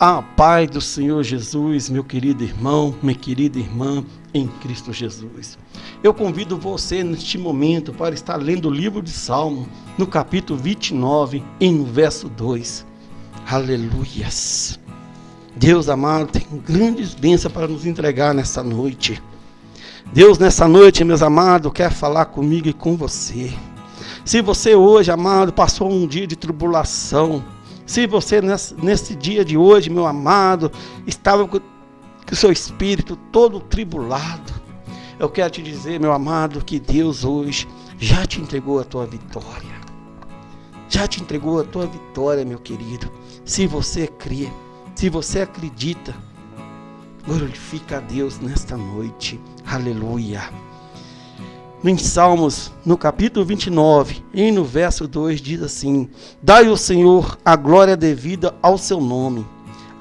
A paz do Senhor Jesus, meu querido irmão, minha querida irmã em Cristo Jesus. Eu convido você neste momento para estar lendo o livro de Salmo, no capítulo 29 e no verso 2. Aleluias. Deus amado tem grandes bênçãos para nos entregar nessa noite. Deus, nessa noite, meus amados, quer falar comigo e com você. Se você hoje, amado, passou um dia de tribulação, se você nesse, dia de hoje, meu amado, estava com o seu espírito todo tribulado, eu quero te dizer, meu amado, que Deus hoje já te entregou a tua vitória. Já te entregou a tua vitória, meu querido. Se você crê, se você acredita, glorifica a Deus nesta noite. Aleluia. Em Salmos, no capítulo 29, e no verso 2, diz assim: Dai ao Senhor a glória devida ao seu nome.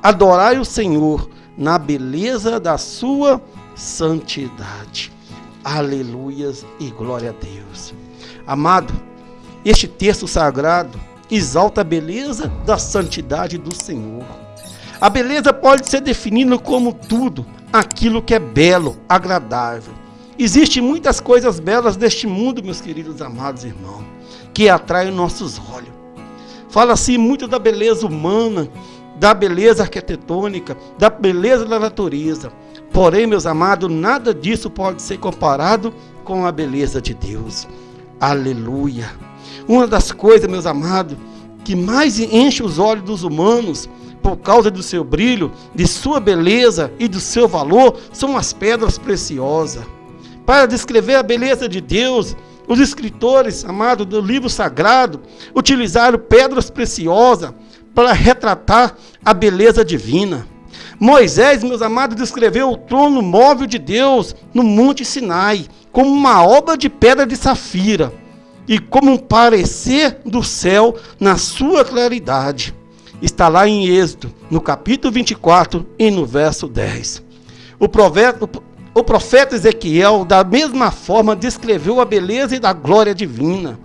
Adorai o Senhor na beleza da sua santidade. Aleluias e glória a Deus. Amado, este texto sagrado exalta a beleza da santidade do Senhor. A beleza pode ser definida como tudo aquilo que é belo, agradável Existem muitas coisas belas deste mundo, meus queridos amados irmãos, que atraem nossos olhos. Fala-se muito da beleza humana, da beleza arquitetônica, da beleza da natureza. Porém, meus amados, nada disso pode ser comparado com a beleza de Deus. Aleluia. Uma das coisas, meus amados, que mais enche os olhos dos humanos por causa do seu brilho, de sua beleza e do seu valor, são as pedras preciosas para descrever a beleza de Deus, os escritores, amados do livro sagrado, utilizaram pedras preciosas para retratar a beleza divina. Moisés, meus amados, descreveu o trono móvel de Deus no Monte Sinai como uma obra de pedra de safira e como um parecer do céu na sua claridade. Está lá em Êxodo, no capítulo 24 e no verso 10. O profeta, o profeta Ezequiel, da mesma forma, descreveu a beleza e da glória divina,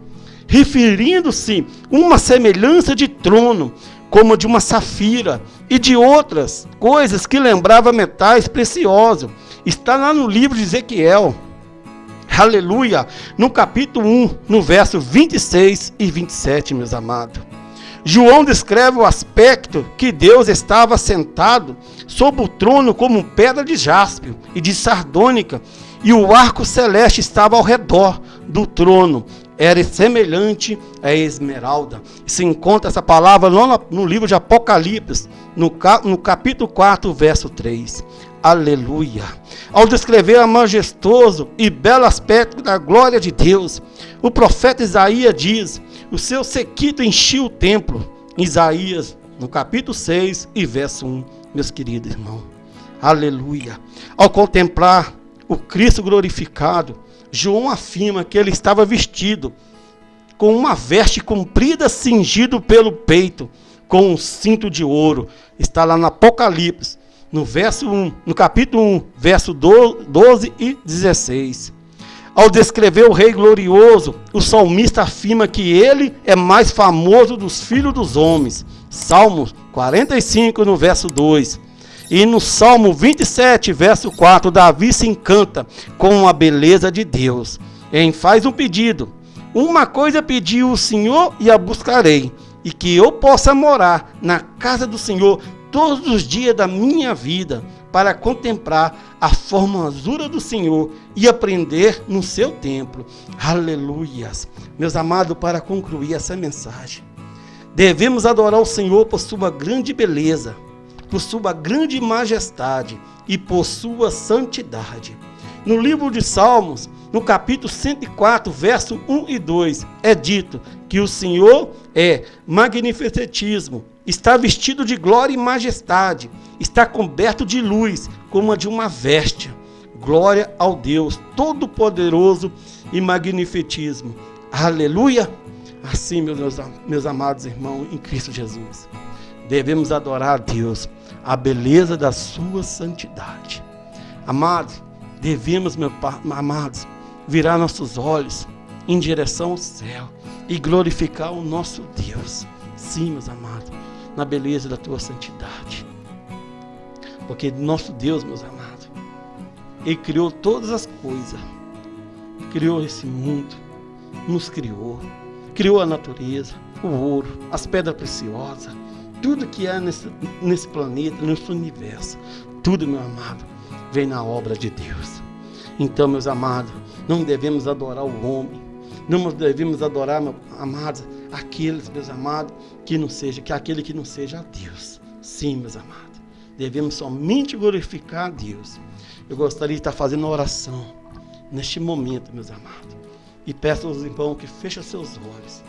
referindo-se uma semelhança de trono, como de uma safira, e de outras coisas que lembrava metais preciosos. Está lá no livro de Ezequiel. Aleluia! No capítulo 1, no verso 26 e 27, meus amados. João descreve o aspecto que Deus estava sentado sobre o trono como pedra de jaspe e de sardônica, e o arco celeste estava ao redor do trono. Era semelhante a esmeralda. Se encontra essa palavra no, livro de Apocalipse, no capítulo 4, verso 3. Aleluia. Ao descrever a majestoso e belo aspecto da glória de Deus, o profeta Isaías diz: O seu sequito enchia o templo. Isaías, no capítulo 6 e verso 1, meus queridos irmãos. Aleluia. Ao contemplar o Cristo glorificado, João afirma que ele estava vestido com uma veste comprida cingido pelo peito, com um cinto de ouro. Está lá no Apocalipse, no verso 1, no capítulo 1, verso 12 e 16. Ao descrever o rei glorioso, o salmista afirma que ele é mais famoso dos filhos dos homens. Salmos 45, no verso 2. E no Salmo 27, verso 4, Davi se encanta com a beleza de Deus. Em faz um pedido. Uma coisa pediu o Senhor e a buscarei, e que eu possa morar na casa do Senhor todos os dias da minha vida para contemplar a formosura do Senhor e aprender no seu templo. Aleluias. Meus amados, para concluir essa mensagem, devemos adorar o Senhor por sua grande beleza, por sua grande majestade e por sua santidade. No livro de Salmos, no capítulo 104, verso 1 e 2, é dito que o Senhor é magnificentismo, está vestido de glória e majestade, está coberto de luz, como a de uma veste. Glória ao Deus Todo-Poderoso e magnificismo. Aleluia! Assim, meus, meus amados irmãos, em Cristo Jesus, devemos adorar a Deus, a beleza da sua santidade. Amados, devemos, meus amados, virar nossos olhos em direção ao céu e glorificar o nosso Deus. Sim, meus amados, na beleza da tua santidade. Porque nosso Deus, meus amados, Ele criou todas as coisas. Criou esse mundo, nos criou, criou a natureza, o ouro, as pedras preciosas, tudo que há nesse, nesse planeta, nesse universo, tudo, meu amado, vem na obra de Deus. Então, meus amados, não devemos adorar o homem, não devemos adorar, amados, aqueles, meus amados, que não seja, que aquele que não seja a Deus. Sim, meus amados, devemos somente glorificar a Deus. Eu gostaria de estar fazendo oração neste momento, meus amados. E peço aos irmãos que fechem seus olhos.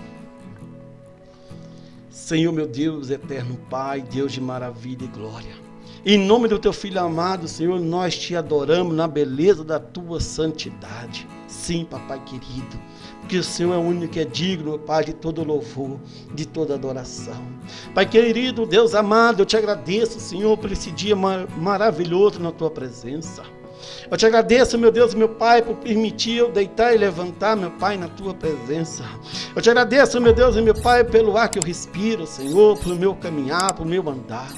Senhor, meu Deus, eterno Pai, Deus de maravilha e glória. Em nome do teu filho amado, Senhor, nós te adoramos na beleza da tua santidade. Sim, papai querido, porque o Senhor é único que é digno, Pai, de todo louvor, de toda adoração. Pai querido, Deus amado, eu te agradeço, Senhor, por esse dia mar maravilhoso na tua presença. Eu te agradeço, meu Deus, meu Pai, por permitir eu deitar e levantar, meu Pai, na tua presença. Eu te agradeço, meu Deus e meu Pai, pelo ar que eu respiro, Senhor, pelo meu caminhar, pelo meu andar.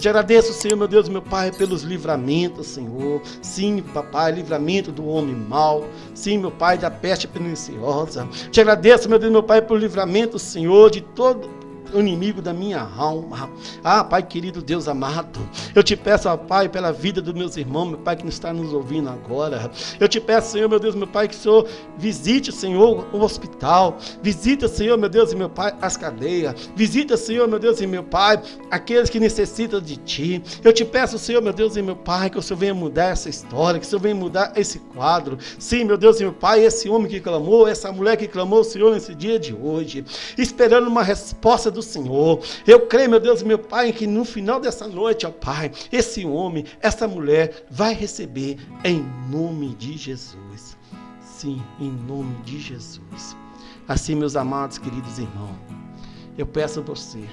Te agradeço, Senhor, meu Deus, meu Pai, pelos livramentos, Senhor. Sim, papai, livramento do homem mau. Sim, meu Pai, da peste perniciosa. Te agradeço, meu Deus, meu Pai, pelo livramento, Senhor, de todo inimigo da minha alma. Ah, Pai querido, Deus amado, eu te peço, ó, Pai, pela vida dos meus irmãos, meu Pai, que está nos ouvindo agora. Eu te peço, Senhor, meu Deus, meu Pai, que o Senhor visite, Senhor, o hospital. Visita, Senhor, meu Deus e meu Pai, as cadeias. Visita, Senhor, meu Deus e meu Pai, aqueles que necessitam de Ti. Eu te peço, Senhor, meu Deus e meu Pai, que o Senhor venha mudar essa história, que o Senhor venha mudar esse quadro. Sim, meu Deus e meu Pai, esse homem que clamou, essa mulher que clamou, Senhor, nesse dia de hoje, esperando uma resposta do do Senhor. Eu creio, meu Deus, meu Pai, que no final dessa noite, ó Pai, esse homem, essa mulher vai receber em nome de Jesus. Sim, em nome de Jesus. Assim, meus amados, queridos irmãos, eu peço a você,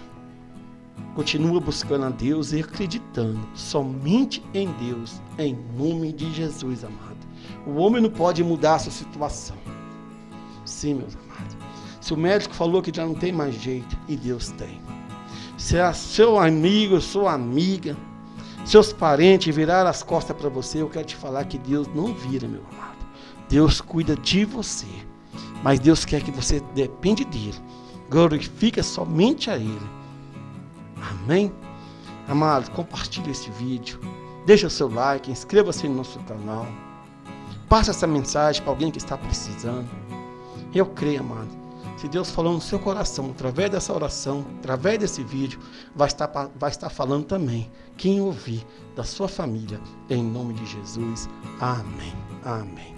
continua buscando a Deus e acreditando somente em Deus, em nome de Jesus, amado. O homem não pode mudar a sua situação. Sim, meus amados. Se o médico falou que já não tem mais jeito, e Deus tem. Se é seu amigo, sua amiga, seus parentes viraram as costas para você, eu quero te falar que Deus não vira, meu amado. Deus cuida de você. Mas Deus quer que você depende dele. Glorifica somente a Ele. Amém? Amado, compartilhe esse vídeo. Deixa o seu like, inscreva-se no nosso canal. Passe essa mensagem para alguém que está precisando. Eu creio, amado se Deus falou no seu coração, através dessa oração, através desse vídeo, vai estar, vai estar falando também. Quem ouvir da sua família, em nome de Jesus. Amém. Amém.